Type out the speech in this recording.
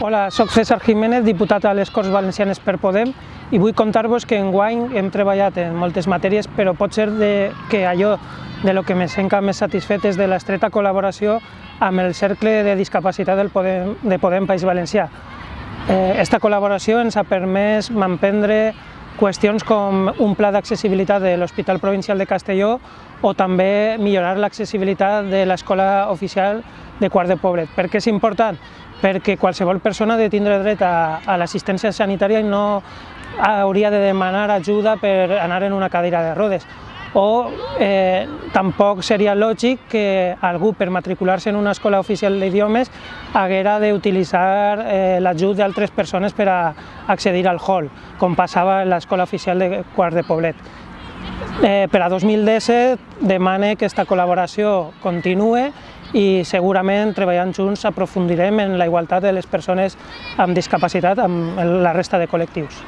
Hola, sóc César Jiménez, diputat a les Corts Valencianes per Podem i vull contar-vos que en enguany hem treballat en moltes matèries, però pot ser de, que allò de lo que me sent més satisfet és de l'estreta col·laboració amb el Cercle de Discapacitat del Podem, de Podem País Valencià. Eh, esta col·laboració ens ha permès m'emprendre qüestions com un pla d'accessibilitat de l'Hospital Provincial de Castelló o també millorar l'accessibilitat de l'escola oficial de Quart de Poblet. Per què és important? Perquè qualsevol persona ha de tindre dret a, a l'assistència sanitària i no hauria de demanar ajuda per anar en una cadira de rodes o eh, tampoc seria lògic que algú per matricular-se en una escola oficial d'idiomes haguera d'utilitzar eh, l'ajut d'altres persones per a accedir al hall, com passava en l'escola oficial de Quart de Poblet. Eh, per a 2017 demane que aquesta col·laboració continue i segurament treballant junts aprofundirem en la igualtat de les persones amb discapacitat amb la resta de col·lectius.